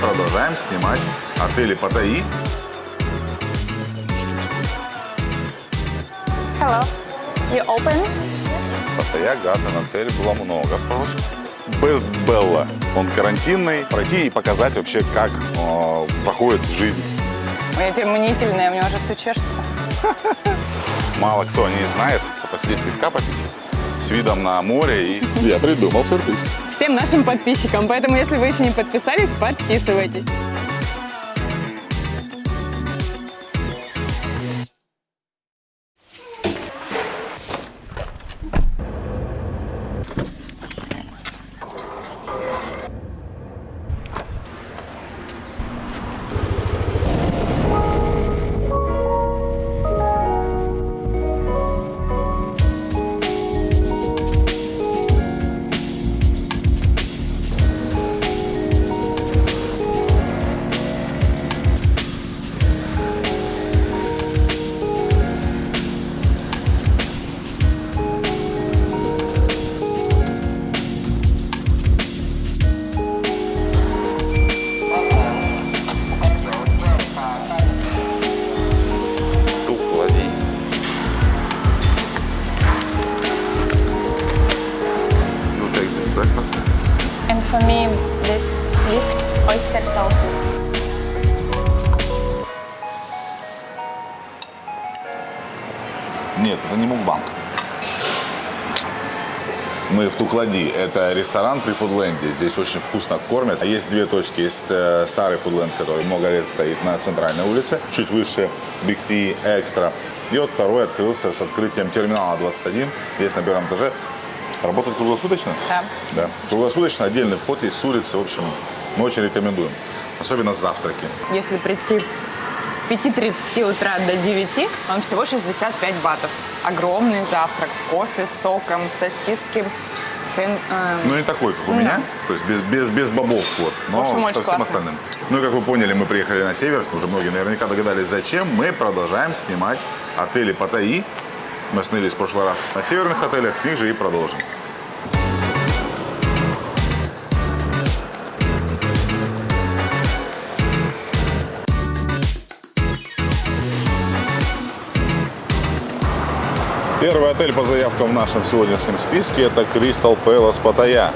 продолжаем снимать отели Паттайи. Hello. You open? Паттайя Гарден отель было много просьб. Best Bella. Он карантинный. Пройти и показать вообще, как э, проходит жизнь. Я теперь мнительная, у меня уже все чешется. Мало кто не знает, посидеть пивка попить с видом на море. И я придумал сюрприз. Всем нашим подписчикам. Поэтому, если вы еще не подписались, подписывайтесь. Туклади. Это ресторан при Фудленде. Здесь очень вкусно кормят. А Есть две точки. Есть э, старый Фудленд, который много лет стоит на центральной улице. Чуть выше C Extra. И вот второй открылся с открытием терминала 21. Здесь на первом этаже. Работает круглосуточно? Да. Да. Круглосуточно. Отдельный вход есть с улицы. В общем, мы очень рекомендуем. Особенно завтраки. Если прийти с 5.30 утра до 9, вам всего 65 батов. Огромный завтрак с кофе, с соком, с сосиски, сэн- э, Ну, не такой, как у меня. То есть без, без, без бобов, вот. Но общем, со всем классно. остальным. Ну и как вы поняли, мы приехали на север. Уже многие наверняка догадались, зачем. Мы продолжаем снимать отели Паттайи. Мы остановились в прошлый раз на северных отелях, с них же и продолжим. Первый отель по заявкам в нашем сегодняшнем списке – это Crystal Palace Паттайя.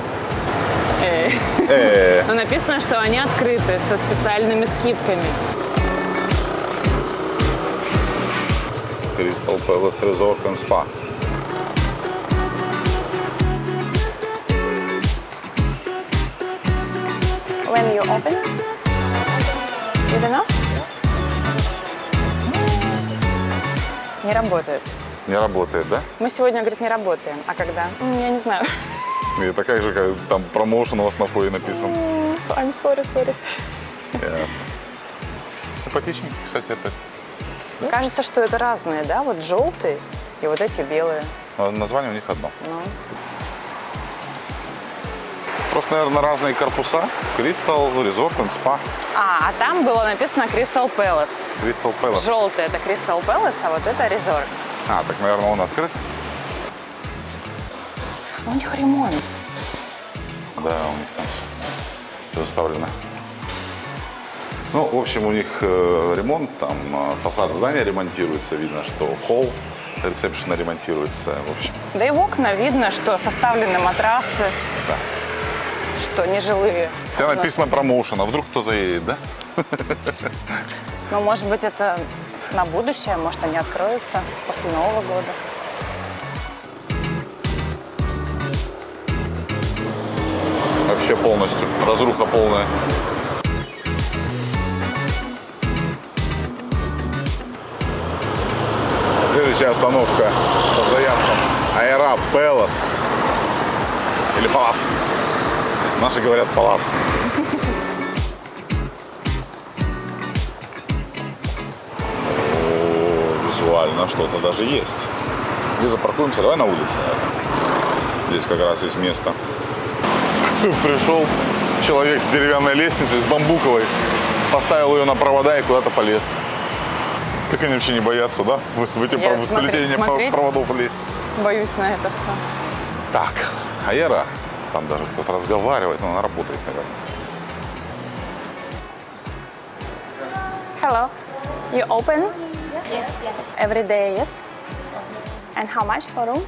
э. Э, Но написано, что они открыты со специальными скидками. Crystal Palace Resort and Spa. When you open? You don't know? Не работает. Не работает, да? Мы сегодня, говорит, не работаем. А когда? Я не знаю. Это как же, как там промоушен у вас на фое написан. I'm sorry, sorry. Ясно. Симпатичненький, кстати, отель. Кажется, что это разные, да? Вот желтый и вот эти белые. Но название у них одно. Ну, Просто, наверное, разные корпуса. Resort and Spa. А, а там было написано Crystal Palace. Crystal Palace. Желтый это Crystal Palace, а вот это Resort. А, так, наверное, он открыт? Ну, У них ремонт. Да, у них там все заставлено. Ну, в общем, у них э, ремонт, там э, фасад здания ремонтируется, видно, что холл ресепшена ремонтируется, в общем. Да и в окна видно, что составлены матрасы, Да. что нежилые. Окна. написано промоушен, а вдруг кто заедет, да? Ну, может быть, это на будущее, может, они откроются после Нового года. Вообще полностью. Разруха полная. Следующая остановка по заявкам. Аэра Пелос. Или Палас. Наши говорят Палас. Визуально что-то даже есть. Где запаркуемся? Давай на улице, наверное. Здесь как раз есть место. Пришел человек с деревянной лестницей, с бамбуковой, поставил ее на провода и куда-то полез. Как они вообще не боятся, да? В, в эти Я сплетения смотреть. проводов лезть. Боюсь на это все. Так, Аэра, там даже кто-то разговаривает, но она работает, наверное. Hello. You open? Yes. Every day, yes? And how much for room?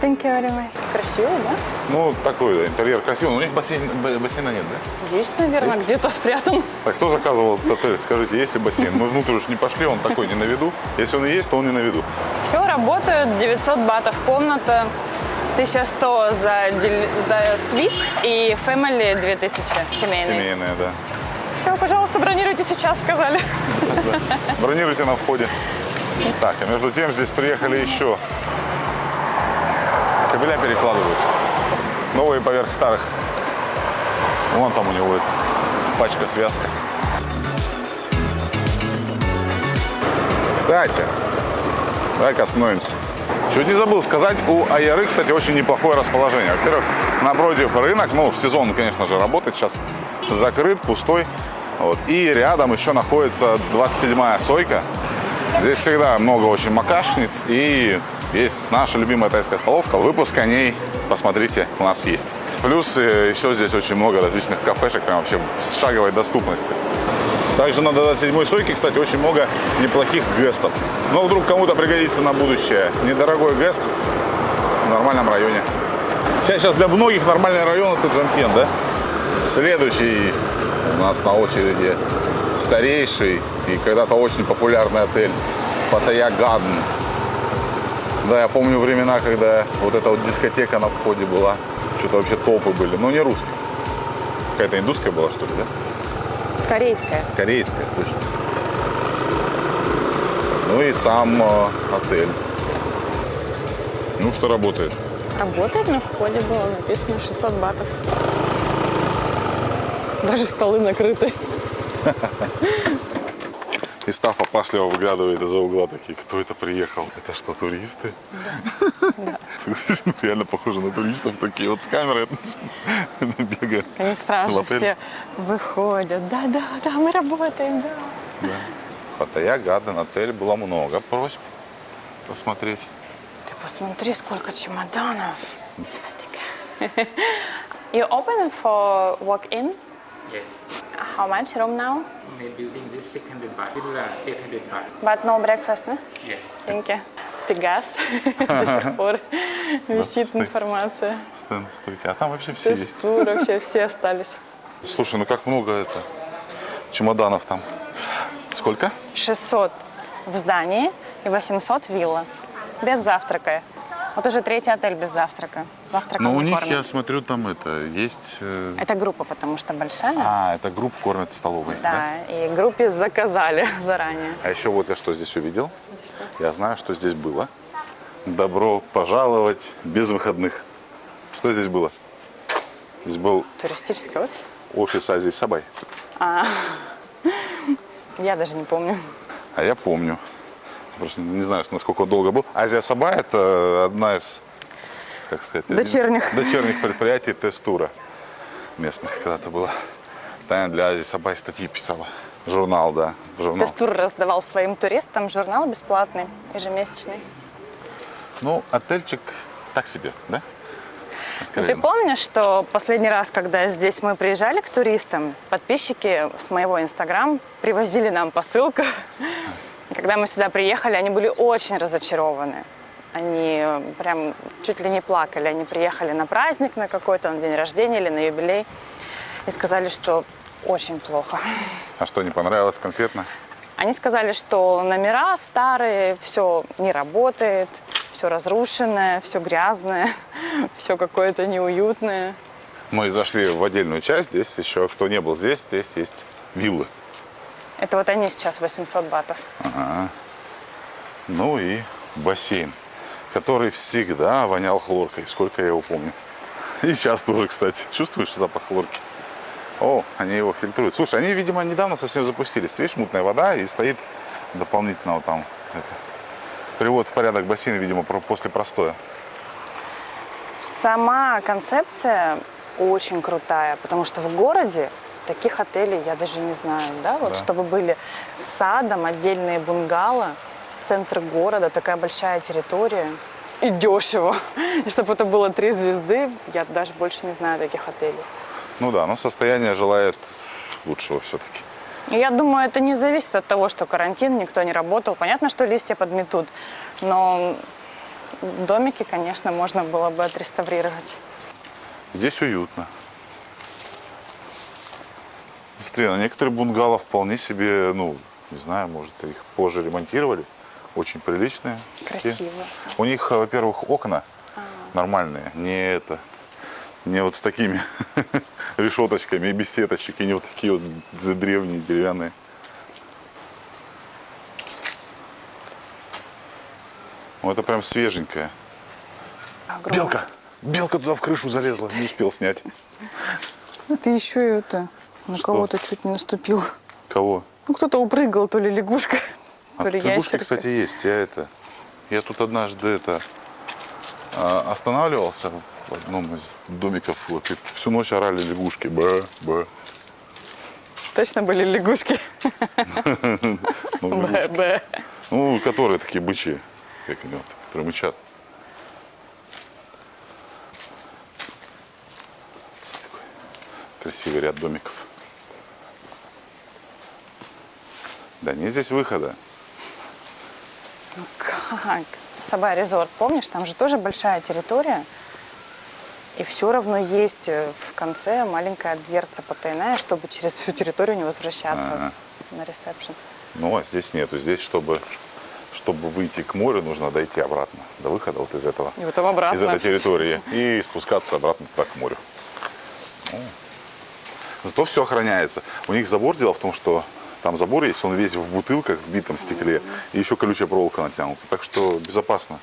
Thank you very much. Красиво, да? Ну, такой да, интерьер красивый. Но у них бассейн, бассейна нет, да? Есть, наверное, где-то спрятан. Так, кто заказывал этот отель? Скажите, есть ли бассейн? Мы внутрь уж не пошли, он такой не на виду. Если он и есть, то он не на виду. Все работает, 900 батов комната, 1100 за, за свит и family 2000 семейный. Семейная, да. Все, пожалуйста, бронируйте сейчас, сказали. Бронируйте на входе. Так, а между тем здесь приехали еще. Кабеля перекладывают. Новые поверх старых. Вон там у него это, пачка, связка. Кстати, давай-ка остановимся. Чуть не забыл сказать, у Аяры, кстати, очень неплохое расположение. Во-первых, напротив рынок, ну, в сезон, конечно же, работает, сейчас закрыт, пустой. Вот. И рядом еще находится 27-я сойка. Здесь всегда много очень макашниц и есть наша любимая тайская столовка. Выпуск о ней, посмотрите, у нас есть. Плюс э, еще здесь очень много различных кафешек, прям вообще с шаговой доступности. Также на 27-й сойке, кстати, очень много неплохих гестов. Но вдруг кому-то пригодится на будущее недорогой гест в нормальном районе. Сейчас, для многих нормальный район это Джамкен, да? Следующий у нас на очереди старейший и когда-то очень популярный отель Паттайя Гаден. Да, я помню времена, когда вот эта вот дискотека на входе была. Что-то вообще топы были. Но не русские. Какая-то индусская была, что ли, да? Корейская. Корейская, точно. Ну и сам э, отель. Ну, что работает. Работает, на входе было написано 600 батов. Даже столы накрыты. И Став опасливо выглядывает из-за угла такие, кто это приехал? Это что, туристы? Реально похожи на туристов, такие вот с камерой бегают. Они страшно все выходят. Да, да, да, мы работаем, да. Паттайя Гаден, отель, было много просьб посмотреть. Ты посмотри, сколько чемоданов. You open for walk-in? Yes. How much room now? My building is 600 baht. Villa 800 baht. But no breakfast, no? Yes. Thank you. Пегас. До сих пор висит информация. Стенд, стойки. А там вообще все есть. Вообще все остались. Слушай, ну как много это чемоданов там. Сколько? 600 в здании и 800 вилла. Без завтрака. Вот уже третий отель без завтрака. Завтраком Ну, у них, кормят. я смотрю, там это, есть... э, Это группа, потому что большая. А, это группу кормят в столовой, да? Да, и группе заказали заранее. А еще вот я что здесь увидел. Я знаю, что здесь было. Добро пожаловать без выходных. Что здесь было? Здесь был Туристический офис? офис Азии Сабай. Я даже не помню. А я помню. Просто не знаю, насколько долго был. Азия Сабай – это одна из, как сказать, один- Дочерних. дочерних предприятий тест-тура местных когда-то было. Таня для Азии Сабай статьи писала. Журнал, да, журнал. Тестур раздавал своим туристам журнал бесплатный, ежемесячный. Ну, отельчик так себе, да? Ты Откровенно. помнишь, что последний раз, когда здесь мы приезжали к туристам, подписчики с моего инстаграм привозили нам посылку. Когда мы сюда приехали, они были очень разочарованы. Они э, прям чуть ли не плакали. Они приехали на праздник на какой-то, на день рождения или на юбилей. И сказали, что очень плохо. А что, не понравилось конкретно? Они сказали, что номера старые, все не работает, все разрушенное, все грязное, все какое-то неуютное. Мы зашли в отдельную часть. Здесь еще, кто не был здесь, здесь есть виллы. Это вот они сейчас 800 батов. Ну и бассейн, который всегда вонял хлоркой, сколько я его помню. И сейчас тоже, кстати. Чувствуешь запах хлорки? О, они его фильтруют. Слушай, они, видимо, недавно совсем запустились. Видишь, мутная вода и стоит дополнительно вот там это, привод в порядок бассейна, видимо, после простоя. Сама концепция очень крутая, потому что в городе таких отелей я даже не знаю, да, вот Да. чтобы были с садом, отдельные бунгало, центр города, такая большая территория и дешево. И чтобы это было три звезды, я даже больше не знаю таких отелей. Ну да, но состояние желает лучшего все-таки. Я думаю, это не зависит от того, что карантин, никто не работал. Понятно, что листья подметут, но домики, конечно, можно было бы отреставрировать. Здесь уютно. Смотри, на некоторые бунгало вполне себе, ну, не знаю, может, их позже ремонтировали. Очень приличные. такие. Красиво. У них, э, во-первых, окна нормальные, не это, не вот с такими решеточками и без сеточек, и не вот такие вот древние деревянные. Ну, это прям свеженькое. Огромное. Белка! Белка туда в крышу залезла, не успел снять. Ты еще и это, на кого-то чуть не наступил. Кого? Ну, кто-то упрыгал, то ли лягушка, А то ли лягушки, ящерка. кстати, есть. Я это. Я тут однажды это а, останавливался в одном из домиков. Вот, и всю ночь орали лягушки. Б, б. Точно были лягушки. Ну, лягушки. Б-б. Ну, которые такие бычьи, как они которые мычат. Красивый ряд домиков. Да нет здесь выхода. Как? Сабай резорт, помнишь, там же тоже большая территория. И все равно есть э, в конце маленькая дверца потайная, чтобы через всю территорию не возвращаться Ага. на ресепшн. Ну, а здесь нету. Здесь, чтобы, чтобы выйти к морю, нужно дойти обратно. До выхода вот из этого. И потом обратно. Из этой территории. И спускаться обратно туда, к морю. Ну, Зато все охраняется. У них забор, дело в том, что там забор есть, он весь в бутылках, в битом стекле. И еще колючая проволока натянута. Так что безопасно.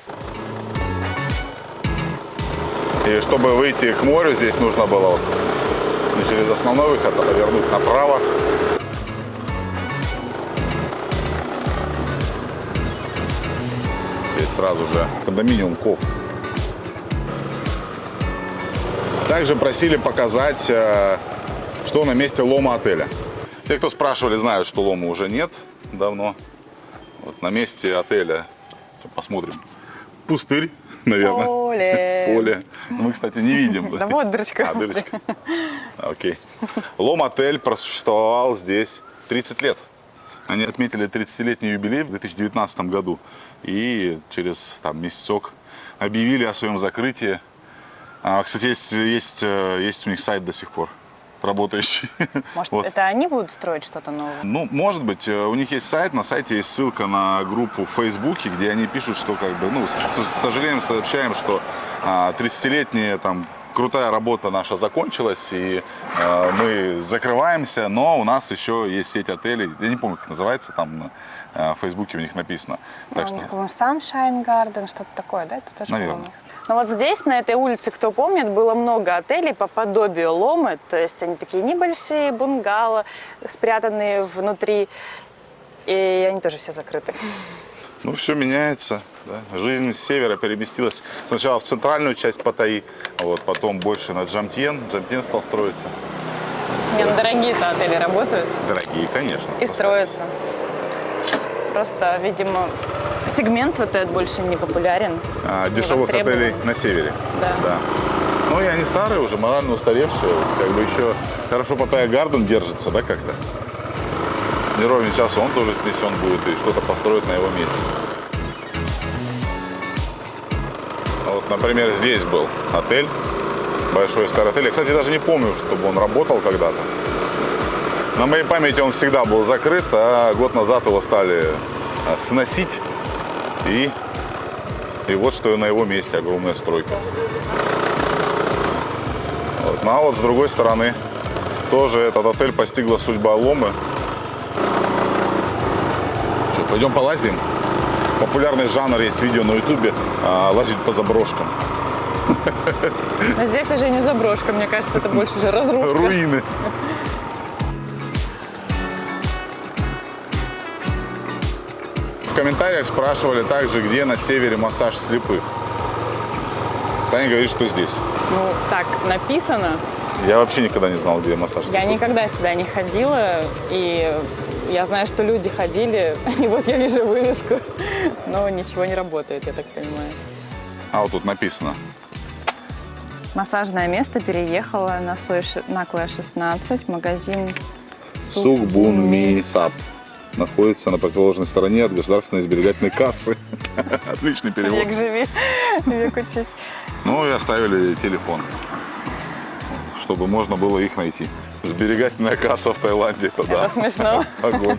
И чтобы выйти к морю, здесь нужно было вот не через основной выход, а повернуть направо. Здесь сразу же кондоминиум КОВ. Также просили показать, э, что на месте лома отеля. Те, кто спрашивали, знают, что лома уже нет давно. Вот на месте отеля, Сейчас посмотрим, пустырь, наверное. Поле. Поле. Ну, Мы, кстати, не видим. Да вот дырочка. А, дырочка. Окей. Лом-отель просуществовал здесь 30 лет. Они отметили 30-летний юбилей в 2019 году. И через там, месяцок объявили о своем закрытии. А, кстати, есть, есть, э, есть у них сайт до сих пор работающий. Может, Вот. это они будут строить что-то новое? Ну, может быть, э, у них есть сайт, на сайте есть ссылка на группу в Фейсбуке, где они пишут, что как бы, ну, с, с сожалением сообщаем, что а, 30-летняя там крутая работа наша закончилась, и э, мы закрываемся, но у нас еще есть сеть отелей, я не помню, как называется, там на э, в Фейсбуке у них написано. Так А что, У них, по-моему, Sunshine Garden, что-то такое, да? Это тоже, Наверно. по-моему. Но вот здесь, на этой улице, кто помнит, было много отелей по подобию Ломы. То есть они такие небольшие, бунгало, спрятанные внутри. И они тоже все закрыты. ну, все меняется. да. Жизнь с севера переместилась сначала в центральную часть Паттайи, вот, потом больше на Джамтьен. Джамтьен стал строиться. Не, ну дорогие-то отели работают Дорогие, конечно. и строятся. Просто, видимо, сегмент вот этот больше не популярен. А, не дешевых отелей на севере. Да. Ну и они старые уже, морально устаревшие. Как бы еще хорошо Паттайя Гарден держится, да, как-то? Не ровен час он тоже снесен будет и что-то построят на его месте. А Вот, например, здесь был отель, большой старый отель. Я, кстати, даже не помню, чтобы он работал когда-то. На моей памяти он всегда был закрыт, а год назад его стали а, сносить. И, и вот что на его месте огромная стройка. Вот. Ну а вот с другой стороны тоже этот отель постигла судьба Ломы. Что, пойдем полазим? Популярный жанр есть видео на ютубе а, лазить по заброшкам. Но здесь уже не заброшка, мне кажется, это больше уже разрушка. Руины. Комментариях спрашивали также, где на севере массаж слепых. Таня говорит, что здесь. Ну, так написано. Я вообще никогда не знал, где массаж Я слепых. никогда сюда не ходила, и я знаю, что люди ходили, и вот я вижу вывеску, но ничего не работает, я так понимаю. А вот тут написано. Массажное место переехало на, Сой, на Клэ 16, магазин Сугбунмисап. Находится на противоположной стороне от государственной сберегательной кассы. Отличный перевод. Век живи, век учись. Ну и оставили телефон, чтобы можно было их найти. Сберегательная касса в Таиланде, это да. Это смешно. Огонь.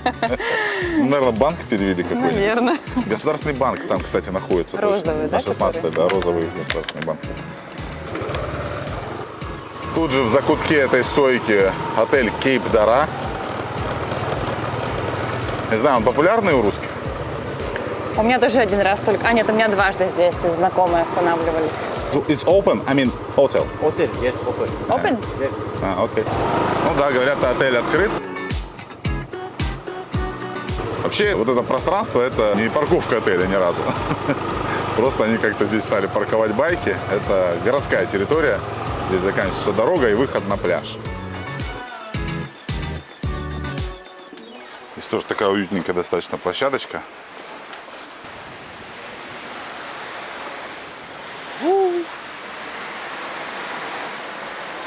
Наверное, банк перевели какой-нибудь. Наверное. Государственный банк там, кстати, находится. точно. Розовый, да, На 16 да, розовый государственный банк. Тут же в закутке этой сойки отель Кейп Дара. Не знаю, он популярный у русских? У меня тоже один раз только... А, нет, у меня дважды здесь знакомые останавливались. So It's open, I mean hotel. Open, yes, open. Open? Yes. А, окей. Ну да, говорят, отель открыт. Вообще, вот это пространство, это не парковка отеля ни разу. Просто они как-то здесь стали парковать байки. Это городская территория. Здесь заканчивается дорога и выход на пляж. Здесь тоже такая уютненькая достаточно площадочка.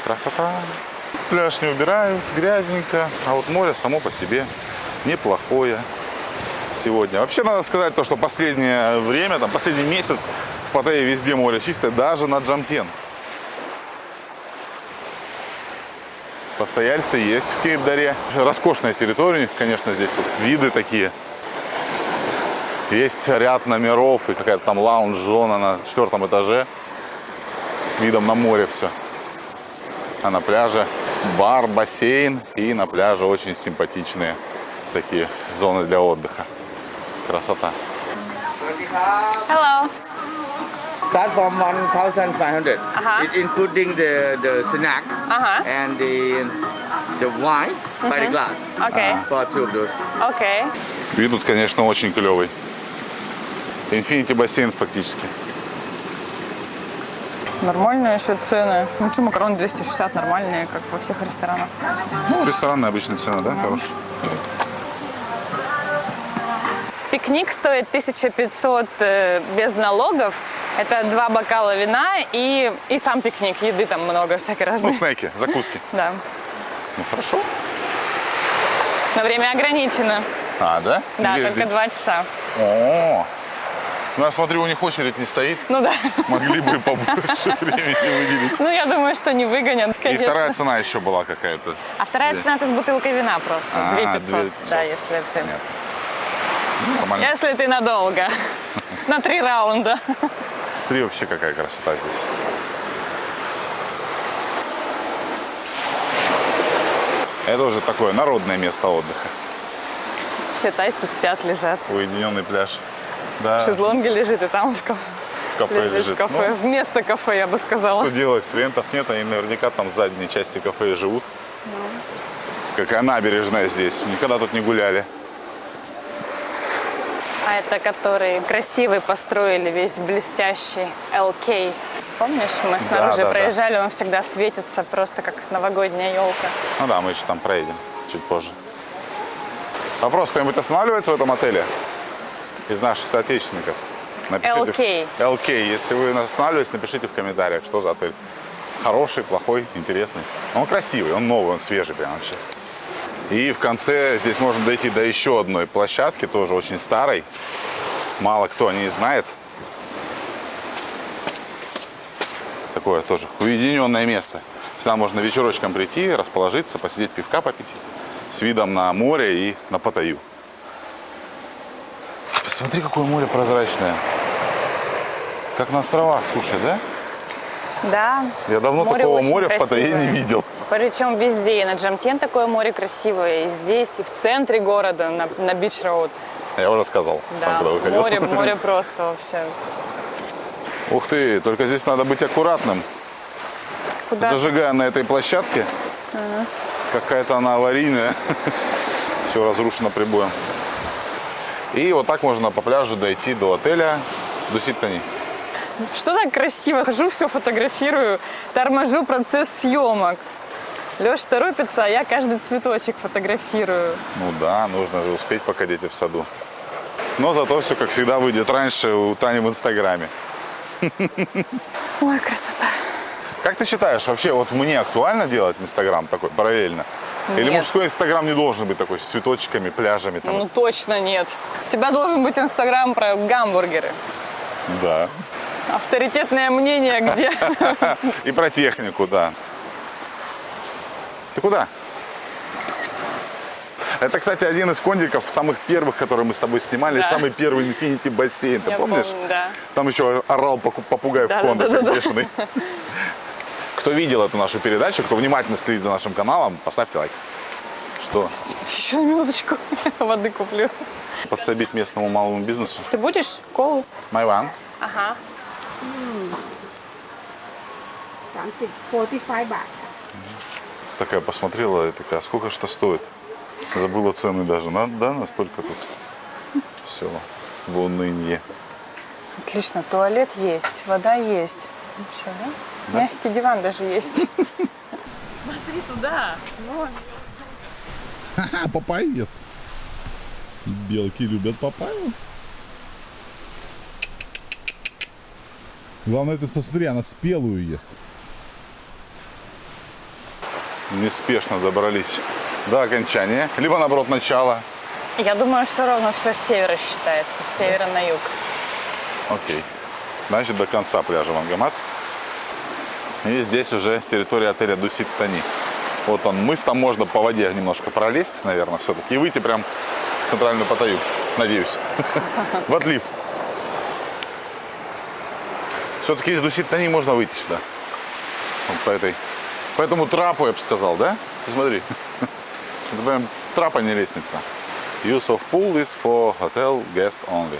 Красота. Пляж не убираю, грязненько, а вот море само по себе неплохое сегодня. Вообще надо сказать то, что последнее время, там, последний месяц в Паттайе везде море чистое, даже на Джамтен. Постояльцы есть в Кейп-Даре. Роскошная территория конечно, здесь вот виды такие. Есть ряд номеров и какая-то там лаунж-зона на четвертом этаже с видом на море все. А на пляже бар, бассейн и на пляже очень симпатичные такие зоны для отдыха. Красота. Hello. Start from 1,500. Uh-huh. It's including the, the snack Ага. and the, the wine by the glass. Окей. For two of those. Окей. Вид тут, конечно, очень клевый. Инфинити бассейн фактически. Нормальные еще цены. Ну что, макароны 260 нормальные, как во всех ресторанах. Ну, ресторанная обычная цена, да, хорошая? Пикник стоит 1500 э, без налогов. Это два бокала вина и, и сам пикник. Еды там много всякой Ну, разной. снеки, закуски. Да. Ну, хорошо. Но время ограничено. А, да? Да, весь только два часа. О, ну, я смотрю, у них очередь не стоит. Ну да. Могли бы побольше времени выделить. Ну, я думаю, что не выгонят, И конечно. вторая цена еще была какая-то. А вторая цена это с бутылкой вина просто. А, 2500. 2500. Да, если ты... Ну, Нормально. Если ты надолго. На три раунда. Смотри, вообще какая красота здесь. Это уже такое народное место отдыха. Все тайцы спят, лежат. Уединенный пляж. Да, В шезлонге лежит, и там в, ка- в кафе лежит, лежит. в кафе. Ну, Вместо кафе, я бы сказала. что делать? Клиентов нет, они наверняка там в задней части кафе живут. Какая набережная здесь. Никогда тут не гуляли. А это который красивый построили, весь блестящий LK. Помнишь, мы снаружи да, да. проезжали, он всегда светится просто как новогодняя елка. Ну да, мы еще там проедем чуть позже. Вопрос, кто-нибудь останавливается в этом отеле? Из наших соотечественников? LK. LK. Если вы останавливаетесь, напишите в комментариях, что за отель. Хороший, плохой, интересный. Он красивый, он новый, он свежий прям вообще. И в конце здесь можно дойти до еще одной площадки, тоже очень старой. Мало кто о ней знает. Такое тоже уединенное место. Сюда можно вечерочком прийти, расположиться, посидеть, пивка попить. С видом на море и на Паттайю. Посмотри, какое море прозрачное. Как на островах, слушай, да? Да. Я давно море такого моря в Паттайе не красивое. видел. Причем везде. И на Джомтьен такое море красивое, и здесь, и в центре города, на, на Beach Road. Я уже сказал, Да, когда выходил. море, море просто вообще. Ух ты, только здесь надо быть аккуратным. Куда? Зажигая на этой площадке. Какая-то она аварийная. Все разрушено прибоем. И вот так можно по пляжу дойти до отеля Дуситтани. Что так красиво? Хожу, все фотографирую, торможу процесс съемок. Леша торопится, а я каждый цветочек фотографирую. Ну да, нужно же успеть, пока дети в саду. Но зато все, как всегда, выйдет раньше у Тани в Инстаграме. Ой, красота. Как ты считаешь, вообще вот мне актуально делать Инстаграм такой параллельно? Или Нет. мужской инстаграм не должен быть такой с цветочками, пляжами там? Ну точно нет. У тебя должен быть инстаграм про гамбургеры. Да. Авторитетное мнение где? И про технику, да. Ты куда? Это, кстати, один из кондиков, самых первых, которые мы с тобой снимали, Да. самый первый Infinity бассейн, ты Я помнишь? помню, да. Там еще орал попугай в Да, кондах, да, да, как да. бешеный. Кто видел эту нашу передачу, кто внимательно следит за нашим каналом, поставьте лайк. Что? Еще на минуточку воды куплю. Подсобить местному малому бизнесу. Ты будешь колу? Майван. Ага. 30 45 бат. Такая посмотрела и такая, «А сколько что стоит? Забыла цены даже. На- да, настолько тут все в унынье. Отлично, туалет есть, вода есть. Все, да? Мягкий диван даже есть. Смотри туда. Вон. Папайю ест. Белки любят папайю. Главное, ты посмотри, она спелую ест. Неспешно добрались до окончания. Либо, наоборот, начала. Я думаю, все равно все с севера считается, с севера на юг. Окей. Значит, до конца пляжа Вангамат. И здесь уже территория отеля Дусит Тани. Вот он, мыс, там можно по воде немножко пролезть, наверное, все-таки, и выйти прям в центральную Паттайю, надеюсь, в отлив. Все-таки из Дусит Тани можно выйти сюда, вот по этой, по этому трапу, я бы сказал, да? Посмотри, это прям трап, а не лестница. Use of pool is for hotel guest only.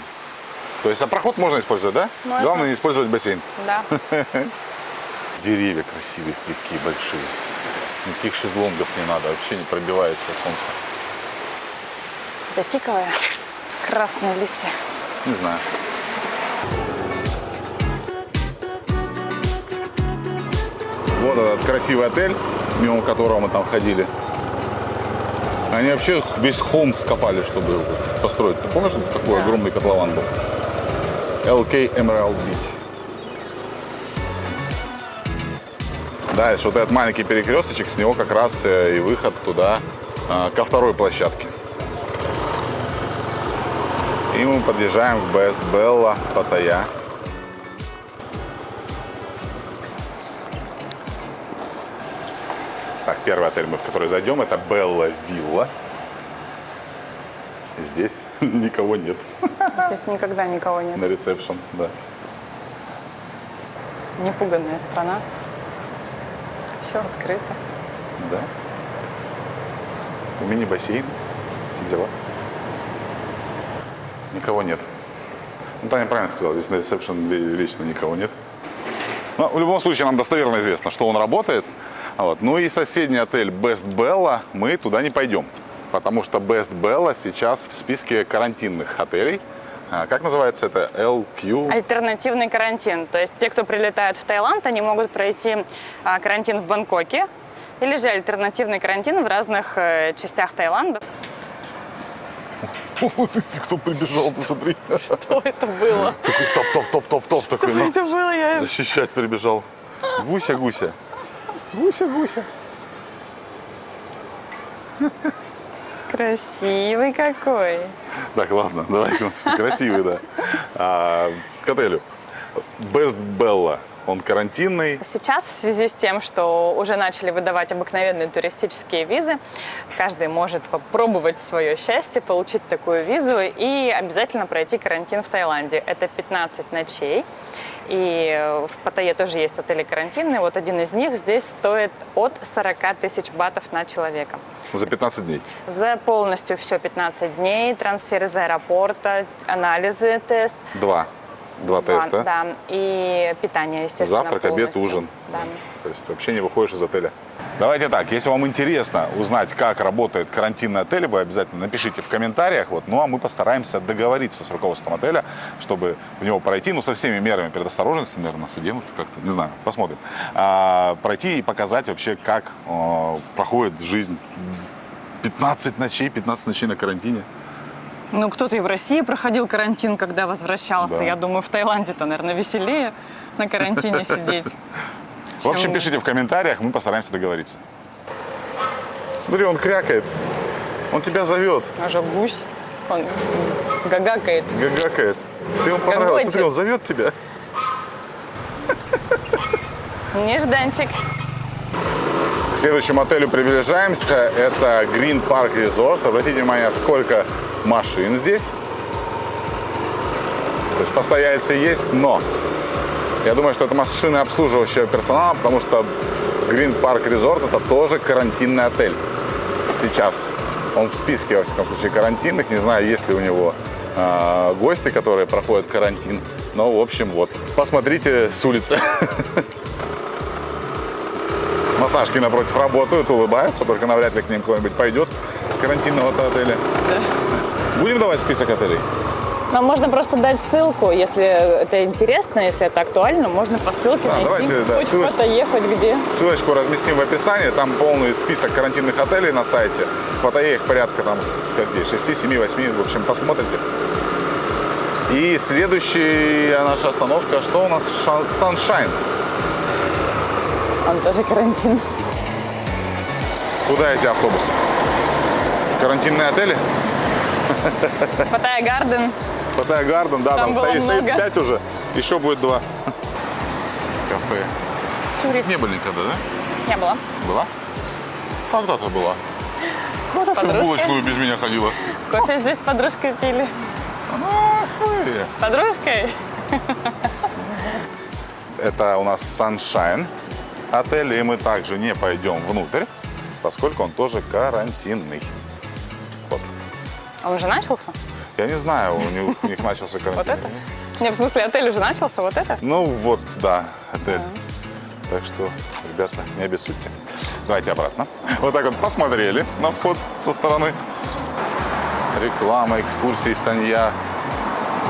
То есть, а проход можно использовать, да? Можно. Главное не использовать бассейн. Да. Деревья красивые, такие большие. Никаких шезлонгов не надо, вообще не пробивается солнце. Это тиковая. Красные листья. Не знаю. Вот этот красивый отель, мимо которого мы там ходили. Они вообще весь холм скопали, чтобы его построить. Ты помнишь, что такой Да. огромный котлован был? LK Emerald Beach. Дальше вот этот маленький перекресточек, с него как раз э, и выход туда, а, ко второй площадке. И мы подъезжаем к Best Bella Паттайя. Первый отель, мы в который зайдем, это Белла Вилла. Здесь никого нет Здесь никогда никого нет. на ресепшн, да. Непуганная страна. Все открыто. Да. Мини-бассейн, все дела. Никого нет. Ну, Таня правильно сказала, здесь на ресепшн лично никого нет. Но в любом случае нам достоверно известно, что он работает. Вот. Ну и соседний отель Best Bella мы туда не пойдем. Потому что Best Bella сейчас в списке карантинных отелей. А, Как называется это? LQ? Альтернативный карантин. То есть те, кто прилетают в Таиланд, они могут пройти а, карантин в Бангкоке или же альтернативный карантин в разных э, частях Таиланда. Кто прибежал, ты смотри. Что это было? Такой топ-топ-топ-топ-топ такой. ну. Это было. Защищать прибежал. Гуся, гуся. Гуся, гуся. Красивый какой. Так, ладно, давай. Красивый, да. А, к отелю. Best Bella. Он карантинный. Сейчас в связи с тем, что уже начали выдавать обыкновенные туристические визы, каждый может попробовать свое счастье, получить такую визу и обязательно пройти карантин в Таиланде. Это 15 ночей. И в Паттайе тоже есть отели карантинные. Вот один из них здесь стоит от 40 тысяч батов на человека. За 15 дней. За полностью все 15 дней, трансфер из аэропорта, анализы, тест. Два. Два теста. Да, и питание, естественно, Завтрак, обед, полностью. ужин. Да. То есть вообще не выходишь из отеля. Давайте так, если вам интересно узнать, как работает карантинный отель, вы обязательно напишите в комментариях. Вот, ну а мы постараемся договориться с руководством отеля, чтобы в него пройти, ну со всеми мерами предосторожности, наверное, нас оденут как-то, не знаю, посмотрим. А, пройти и показать вообще, как э, проходит жизнь 15 ночей, 15 ночей на карантине. Ну, кто-то и в России проходил карантин, когда возвращался. Да. Я думаю, в Таиланде-то, наверное, веселее на карантине сидеть. В общем, пишите в комментариях, мы постараемся договориться. Смотри, он крякает. Он тебя зовет, Уже гусь. Он гагакает. гагакает. Ты ему понравился. Смотри, он зовет тебя. Нежданчик. К следующему отелю приближаемся. Это Green Park Resort. Обратите внимание, сколько машин здесь. То есть постояльцы есть, но я думаю, что это машины обслуживающего персонала, потому что Green Park Resort это тоже карантинный отель. Сейчас. Он в списке, во всяком случае, карантинных. Не знаю, есть ли у него э, гости, которые проходят карантин. Но, в общем, вот. Посмотрите с улицы. Массажки напротив работают, улыбаются, только навряд ли к ним кто-нибудь пойдет с карантинного отеля. Будем давать список отелей? Нам можно просто дать ссылку, если это интересно, если это актуально, можно по ссылке Да, найти. давайте, да, Хоть ссылочку. куда-то ехать где. Ссылочку разместим в описании, там полный список карантинных отелей на сайте. В Паттайе их порядка там скольки, 6, 7, 8, в общем, посмотрите. И следующая наша остановка, что у нас? Ша- Sunshine. Он тоже карантин. Куда эти автобусы? Карантинные отели? Паттайя Гарден. Паттайя Гарден, да, там, Там стоит, стоит много. 5 уже, еще будет 2. Кафе. Цюрих. Не были никогда, да? Не было. Была? Когда-то была. Когда ты в булочную без меня ходила? Кофе здесь с подружкой пили. Вы. Подружкой? Это у нас Sunshine отель, и мы также не пойдем внутрь, поскольку он тоже карантинный. Вот. Он уже начался? Я не знаю, у них, у них начался карантин. Вот это? Нет, в смысле, отель уже начался, вот это? Ну вот, да, отель. Так что, ребята, не обессудьте. Давайте обратно. Вот так вот посмотрели на вход со стороны. Реклама, экскурсии, Санья,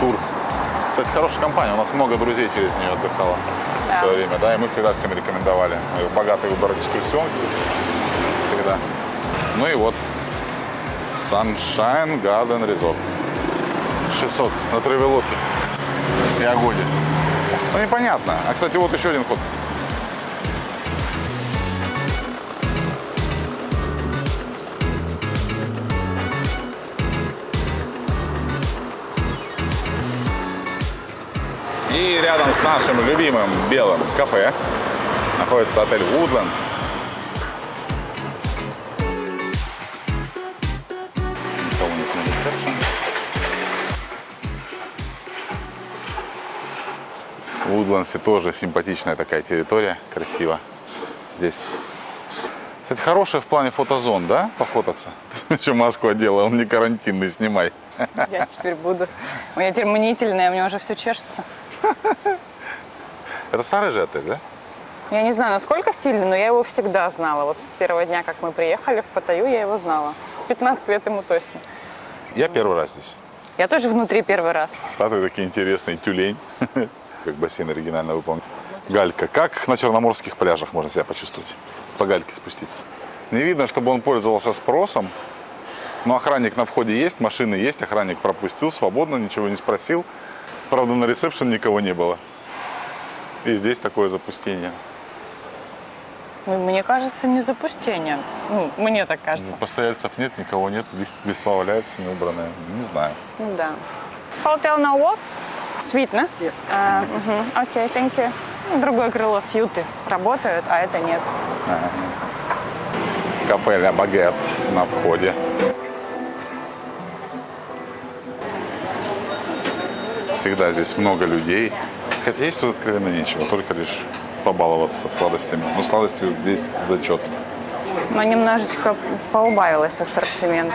тур. Кстати, хорошая компания. У нас много друзей через нее отдыхало Да. в свое время. Да, и мы всегда всем рекомендовали. Богатый выбор экскурсионки. Всегда. Ну и вот. Sunshine Garden Resort. 600 на Тревелоке и Агоде. Ну, непонятно. А, кстати, вот еще один ход. И рядом с нашим любимым белым кафе находится отель Woodlands. В тоже симпатичная такая территория, красиво здесь. Кстати, хорошая в плане фотозон, да, пофотаться? Еще маску одела, он не карантинный, снимай. Я теперь буду. У меня теперь мнительная, у меня уже все чешется. Это старый же отель, да? Я не знаю, насколько сильно, но я его всегда знала. Вот с первого дня, как мы приехали в Паттайю, я его знала. 15 лет ему точно. Я первый раз здесь. Я тоже внутри первый раз. Статуи такие интересные, тюлень, как бассейн оригинально выполнен. Галька. Как на черноморских пляжах можно себя почувствовать? По гальке спуститься. Не видно, чтобы он пользовался спросом. Но охранник на входе есть, машины есть, охранник пропустил свободно, ничего не спросил. Правда, на ресепшн никого не было. И здесь такое запустение. Ну, мне кажется, не запустение. Ну, мне так кажется. Постояльцев нет, никого нет, лист- листва валяется неубранная. Не знаю. Ну да. Hotel now what? Suite, да? А. Окей, thank you. Ну, Другое крыло сьюты работают, а это нет. Кафе «Ля Багет» на входе. Всегда здесь много людей. Хотя есть тут откровенно нечего, только лишь побаловаться сладостями. Но сладости здесь зачет. Но немножечко поубавилось ассортимента.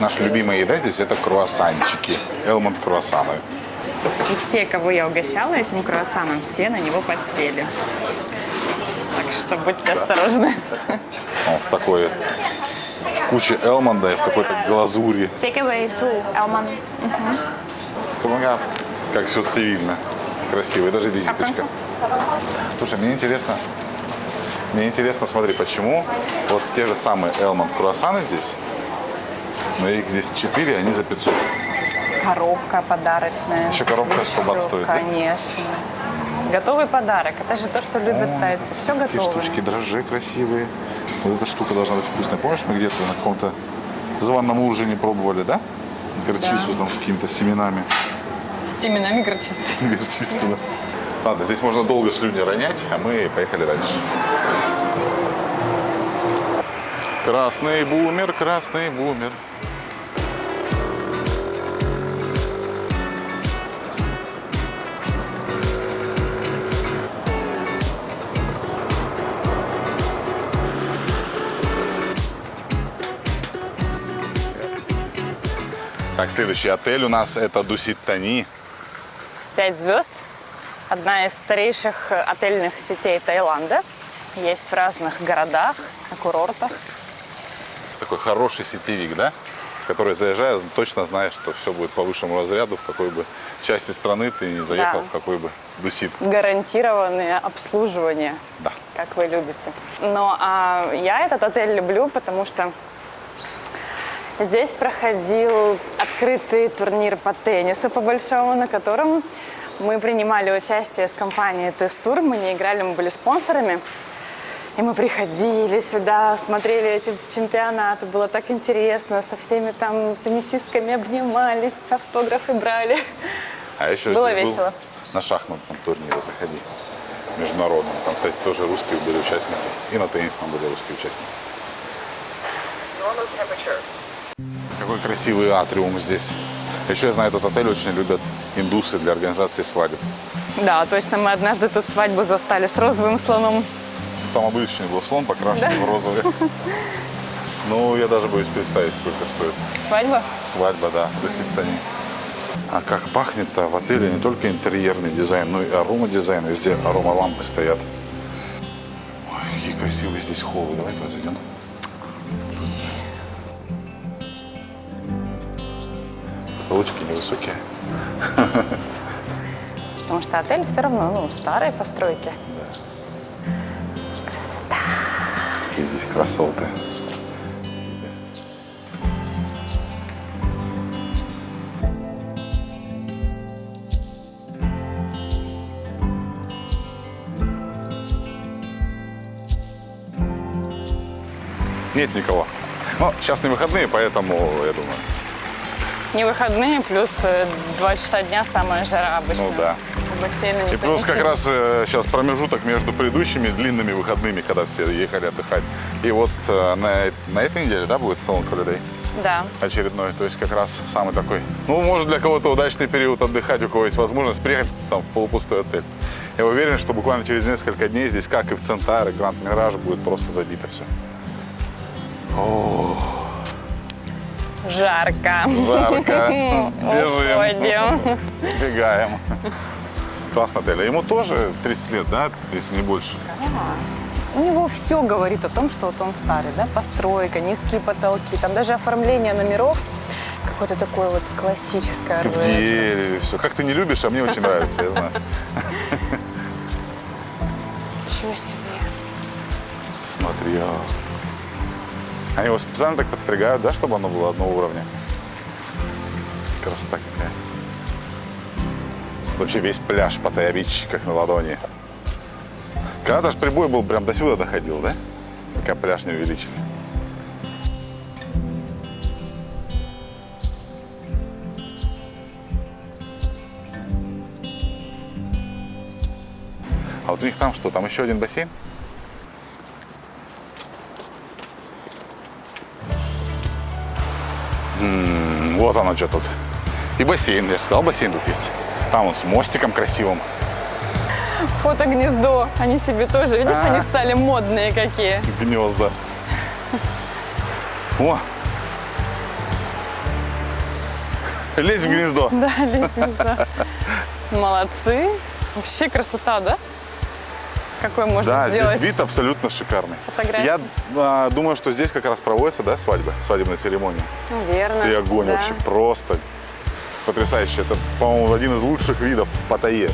Наша любимая еда здесь это круассанчики. Элмонд круассаны. И все, кого я угощала этим круассаном, все на него подсели. Так что будьте осторожны. Он в такой в куче элмонда и в какой-то глазури. Take away two, Elman. Помогал. Как все цивильно. Красиво. И даже визиточка. Слушай, мне интересно. Мне интересно, смотри, почему вот те же самые Элмонд круассаны здесь, но их здесь 4, они за 500. Коробка подарочная. Еще коробка 100 бат Всё, стоит, да? Конечно. Готовый подарок. Это же то, что любят тайцы. Все Такие готово. штучки, дрожжи красивые. Вот эта штука должна быть вкусная. Помнишь, мы где-то на каком-то званом ужине пробовали, да? Горчицу там с какими-то семенами. С семенами горчицы. Горчицу, да. Ладно, здесь можно долго слюни ронять, а мы поехали дальше. Красный бумер, красный бумер. Так, следующий отель у нас это Дуситтани. Пять звезд. Одна из старейших отельных сетей Таиланда. Есть в разных городах, на курортах. Такой хороший сетевик, да? В который заезжая, точно знаешь, что все будет по высшему разряду, в какой бы части страны ты не заехал, Да. в какой бы дусит. Гарантированное обслуживание, Да. как вы любите. Но а, я этот отель люблю, потому что здесь проходил открытый турнир по теннису по большому, на котором мы принимали участие с компанией Тест-Тур. Мы не играли, мы были спонсорами. И мы приходили сюда, смотрели эти чемпионаты, было так интересно, со всеми там теннисистками обнимались, автографы брали. А еще Было здесь весело. был на шахматном турнире заходи. Международном. Там, кстати, тоже русские были участники. И на теннисном были русские участники. Какой красивый атриум здесь. Еще я знаю, этот отель очень любят индусы для организации свадеб. Да, точно, мы однажды тут свадьбу застали с розовым слоном. Там обычный был слон, покрашенный в розовый. Ну, я даже боюсь представить, сколько стоит. Свадьба? Свадьба, да, до Сиптани. А как пахнет-то в отеле не только интерьерный дизайн, но и аромадизайн. Везде аромалампы стоят. Ой, какие красивые здесь холлы. Давай туда Потолочки невысокие. Потому что отель все равно, ну, старой постройки. Какие здесь красоты. Нет никого. Ну, сейчас не выходные, поэтому, я думаю, Не выходные, плюс э, два часа дня самая жара обычно. Ну да. И плюс как раз э, сейчас промежуток между предыдущими длинными выходными, когда все ехали отдыхать. И вот э, на, на этой неделе, да, будет Long Holiday Да. очередной. То есть как раз самый такой, ну, может для кого-то удачный период отдыхать, у кого есть возможность приехать там в полупустой отель. Я уверен, что буквально через несколько дней здесь, как и в Центаре, Гранд Мираж, будет просто забито все. Жарко. Жарко. Бежим. Уходим. Бегаем. Классный отель. А Ему тоже 30 лет, да, если не больше? У него все говорит о том, что вот он старый, да, постройка, низкие потолки, там даже оформление номеров какое-то такое вот классическое. В дереве, все. Как ты не любишь, а мне очень нравится, я знаю. Ничего себе. Смотри, а. Они его специально так подстригают, да, чтобы оно было одного уровня. Красота какая. Вообще весь пляж Паттайя-Бич, как на ладони. Когда-то ж прибой был прям до сюда доходил, да? Пока пляж не увеличили. А вот у них там что, там еще один бассейн? Оно что тут. И бассейн, я же сказал, бассейн тут есть. Там он с мостиком красивым. Фото-гнездо. Они себе тоже, видишь, А. они стали модные какие. Гнезда. О! Лезь в гнездо. Да, лестница. Молодцы. Вообще красота, да? Какой можно Да, сделать? здесь вид абсолютно шикарный. Фотографии. Я а, думаю, что здесь как раз проводится, да, свадьба, свадебная церемония. Наверное. И огонь да. вообще просто потрясающе. Это, по-моему, один из лучших видов в Паттайе.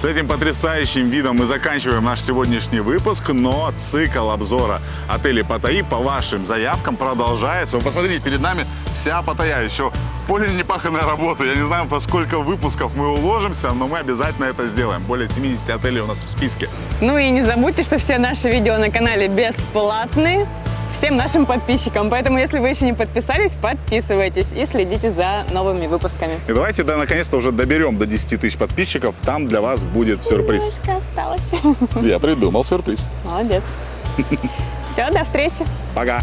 С этим потрясающим видом мы заканчиваем наш сегодняшний выпуск, но цикл обзора отелей Паттайи по вашим заявкам продолжается. Вы посмотрите, перед нами вся Паттайя, еще более непаханная работа. Я не знаю, по сколько выпусков мы уложимся, но мы обязательно это сделаем. Более 70 отелей у нас в списке. Ну и не забудьте, что все наши видео на канале бесплатны всем нашим подписчикам. Поэтому, если вы еще не подписались, подписывайтесь и следите за новыми выпусками. И давайте да, наконец-то уже доберем до 10 тысяч подписчиков. Там для вас будет сюрприз. Немножко осталось. Я придумал сюрприз. Молодец. Все, до встречи. Пока.